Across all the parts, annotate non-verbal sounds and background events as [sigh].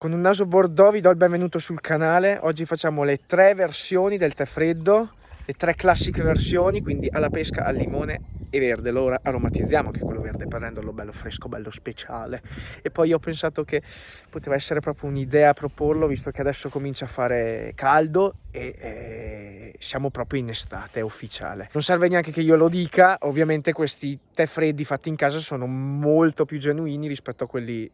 Con un naso bordeaux vi do il benvenuto sul canale. Oggi facciamo le tre versioni del tè freddo, le tre classiche versioni, quindi alla pesca, al limone e verde. Lo aromatizziamo anche quello verde per renderlo bello fresco, bello speciale. E poi ho pensato che poteva essere proprio un'idea proporlo, visto che adesso comincia a fare caldo e eh, siamo proprio in estate, è ufficiale. Non serve neanche che io lo dica, ovviamente questi tè freddi fatti in casa sono molto più genuini rispetto a quelli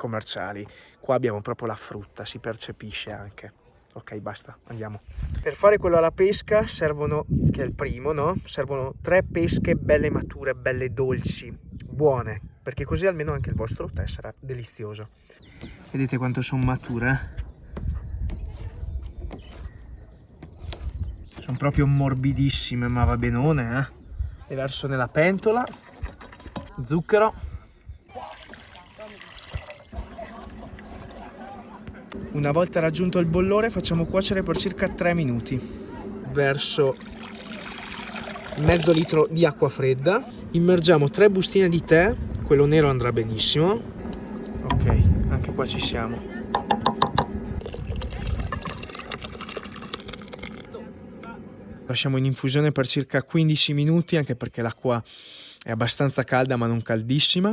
commerciali. Qua abbiamo proprio la frutta, si percepisce anche. Ok, basta, andiamo. Per fare quello alla pesca servono, che è il primo, no? Servono tre pesche belle mature, belle dolci, buone, perché così almeno anche il vostro tè sarà delizioso. Vedete quanto sono mature? Sono proprio morbidissime, ma va benone, eh? Le verso nella pentola, zucchero, Una volta raggiunto il bollore facciamo cuocere per circa 3 minuti. Verso mezzo litro di acqua fredda. Immergiamo 3 bustine di tè, quello nero andrà benissimo. Ok, anche qua ci siamo. Lasciamo in infusione per circa 15 minuti anche perché l'acqua è abbastanza calda ma non caldissima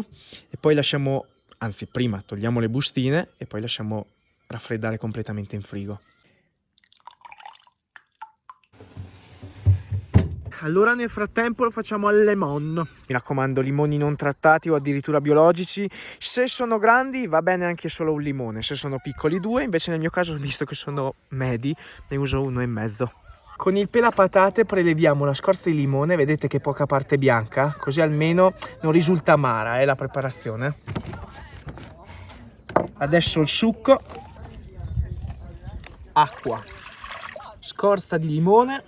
e poi lasciamo, anzi prima togliamo le bustine e poi lasciamo raffreddare completamente in frigo. Allora nel frattempo lo facciamo al lemon. Mi raccomando, limoni non trattati o addirittura biologici. Se sono grandi va bene anche solo un limone, se sono piccoli due. Invece nel mio caso, [laughs] visto che sono medi, ne uso uno e mezzo. Con il pelapatate preleviamo la scorza di limone, vedete che poca parte bianca, così almeno non risulta amara eh, la preparazione. Adesso il succo acqua, scorza di limone,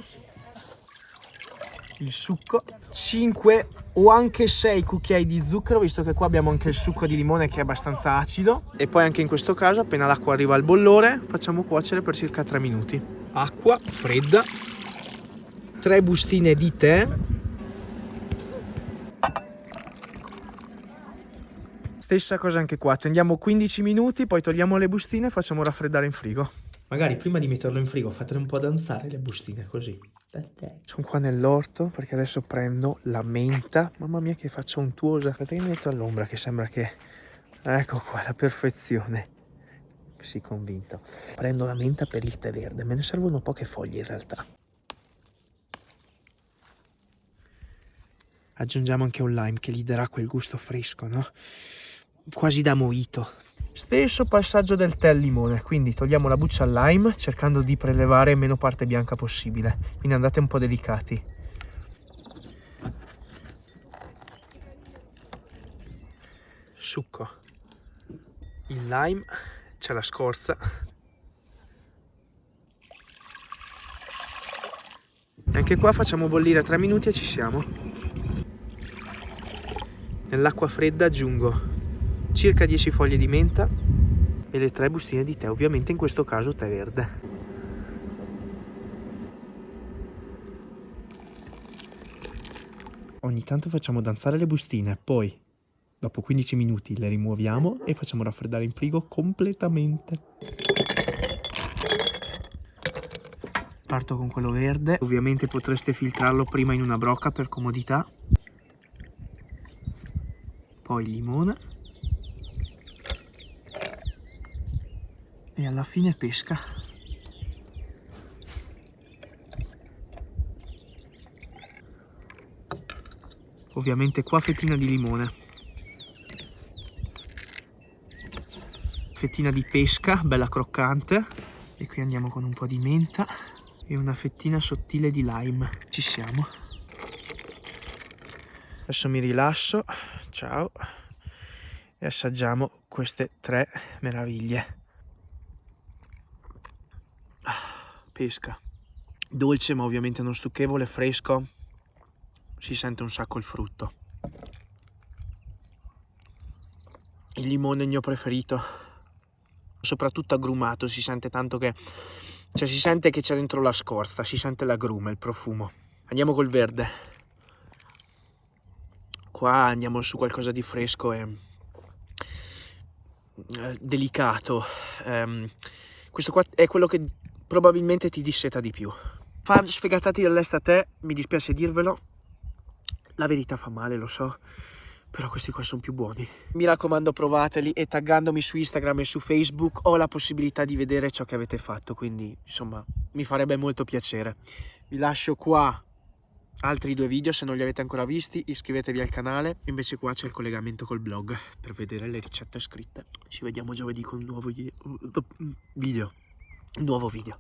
il succo, 5 o anche 6 cucchiai di zucchero, visto che qua abbiamo anche il succo di limone che è abbastanza acido. E poi anche in questo caso, appena l'acqua arriva al bollore, facciamo cuocere per circa 3 minuti. Acqua fredda, 3 bustine di tè, stessa cosa anche qua, tendiamo 15 minuti, poi togliamo le bustine e facciamo raffreddare in frigo. Magari prima di metterlo in frigo fatele un po' danzare le bustine così. Sono qua nell'orto perché adesso prendo la menta. Mamma mia che faccia untuosa. Aspetta che mi metto all'ombra che sembra che... Ecco qua, la perfezione. Sì, convinto. Prendo la menta per il tè verde. Me ne servono poche foglie in realtà. Aggiungiamo anche un lime che gli darà quel gusto fresco, no? Quasi da mojito. Stesso passaggio del tè al limone, quindi togliamo la buccia al lime cercando di prelevare meno parte bianca possibile, quindi andate un po' delicati. Succo, il lime, c'è la scorza. Anche qua facciamo bollire 3 minuti e ci siamo. Nell'acqua fredda aggiungo circa 10 foglie di menta e le 3 bustine di tè, ovviamente in questo caso tè verde. Ogni tanto facciamo danzare le bustine, poi dopo 15 minuti le rimuoviamo e facciamo raffreddare in frigo completamente. Parto con quello verde, ovviamente potreste filtrarlo prima in una brocca per comodità. Poi limone e alla fine pesca. Ovviamente qua fettina di limone. Fettina di pesca, bella croccante. E qui andiamo con un po' di menta e una fettina sottile di lime. Ci siamo. Adesso mi rilasso, ciao, e assaggiamo queste tre meraviglie. Pesca. Dolce ma ovviamente non stucchevole, fresco. Si sente un sacco il frutto. Il limone è il mio preferito. Soprattutto agrumato si sente tanto che cioè si sente che c'è dentro la scorza si sente l'agrume, il profumo. Andiamo col verde. Qua andiamo su qualcosa di fresco e eh, delicato. Um, questo qua è quello che probabilmente ti disseta di più. Fan sfegatati dall'est a te, mi dispiace dirvelo, la verità fa male, lo so, però questi qua sono più buoni. Mi raccomando provateli e taggandomi su Instagram e su Facebook ho la possibilità di vedere ciò che avete fatto, quindi insomma mi farebbe molto piacere. Vi lascio qua altri due video se non li avete ancora visti iscrivetevi al canale invece qua c'è il collegamento col blog per vedere le ricette scritte ci vediamo giovedì con un nuovo video. Nuovo video